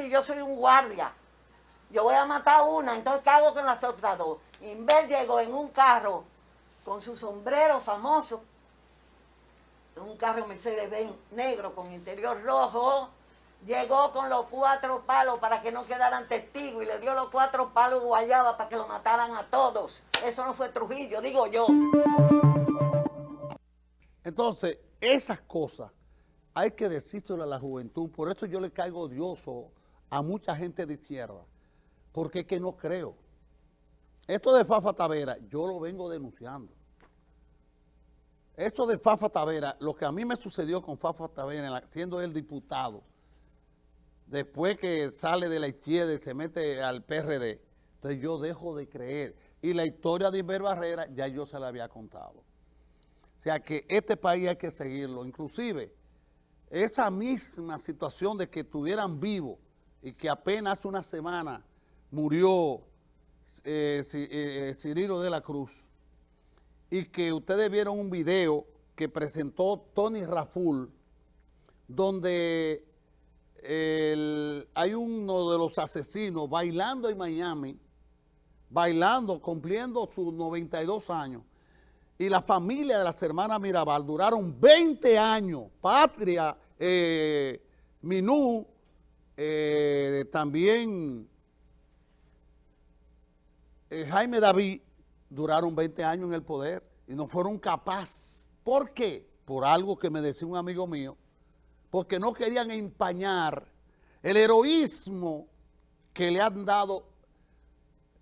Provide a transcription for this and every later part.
y yo soy un guardia. Yo voy a matar una, entonces ¿qué hago con las otras dos? Inver llegó en un carro con su sombrero famoso, un carro Mercedes-Benz negro con interior rojo, llegó con los cuatro palos para que no quedaran testigos y le dio los cuatro palos guayaba para que lo mataran a todos. Eso no fue Trujillo, digo yo. Entonces, esas cosas hay que decírselo a la juventud. Por eso yo le caigo odioso a mucha gente de izquierda, porque es que no creo. Esto de Fafa Tavera, yo lo vengo denunciando. Esto de Fafa Tavera, lo que a mí me sucedió con Fafa Tavera, siendo él diputado, después que sale de la izquierda y se mete al PRD, entonces yo dejo de creer. Y la historia de Iber Barrera ya yo se la había contado. O sea que este país hay que seguirlo. Inclusive, esa misma situación de que estuvieran vivos y que apenas una semana murió eh, eh, Cirilo de la Cruz. Y que ustedes vieron un video que presentó Tony Raful donde hay uno de los asesinos bailando en Miami, bailando, cumpliendo sus 92 años, y la familia de las hermanas Mirabal duraron 20 años, Patria, eh, Minú, eh, también eh, Jaime David, duraron 20 años en el poder y no fueron capaces. ¿Por qué? Por algo que me decía un amigo mío, porque no querían empañar el heroísmo que le han dado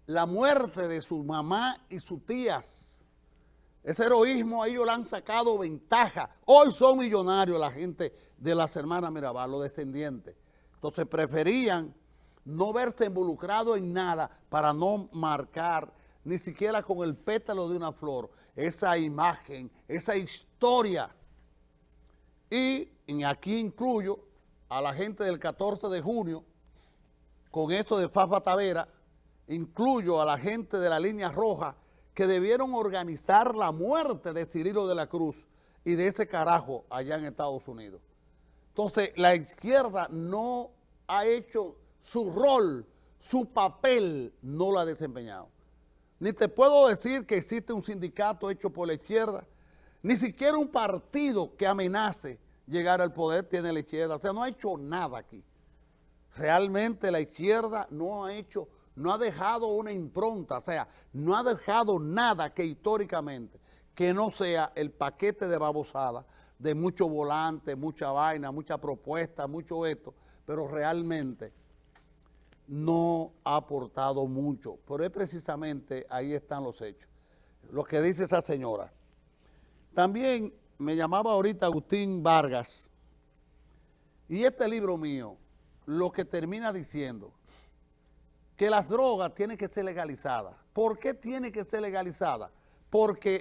la muerte de su mamá y sus tías. Ese heroísmo a ellos le han sacado ventaja. Hoy son millonarios la gente de las hermanas Mirabal, los descendientes. Entonces preferían no verse involucrado en nada para no marcar ni siquiera con el pétalo de una flor esa imagen, esa historia. Y aquí incluyo a la gente del 14 de junio, con esto de Fafa Tavera, incluyo a la gente de la línea roja que debieron organizar la muerte de Cirilo de la Cruz y de ese carajo allá en Estados Unidos. Entonces, la izquierda no ha hecho su rol, su papel, no lo ha desempeñado. Ni te puedo decir que existe un sindicato hecho por la izquierda, ni siquiera un partido que amenace llegar al poder tiene la izquierda. O sea, no ha hecho nada aquí. Realmente la izquierda no ha hecho, no ha dejado una impronta, o sea, no ha dejado nada que históricamente, que no sea el paquete de babosada, de mucho volante, mucha vaina, mucha propuesta, mucho esto, pero realmente no ha aportado mucho, pero es precisamente ahí están los hechos. Lo que dice esa señora. También me llamaba ahorita Agustín Vargas, y este libro mío, lo que termina diciendo, que las drogas tienen que ser legalizadas. ¿Por qué tiene que ser legalizada? Porque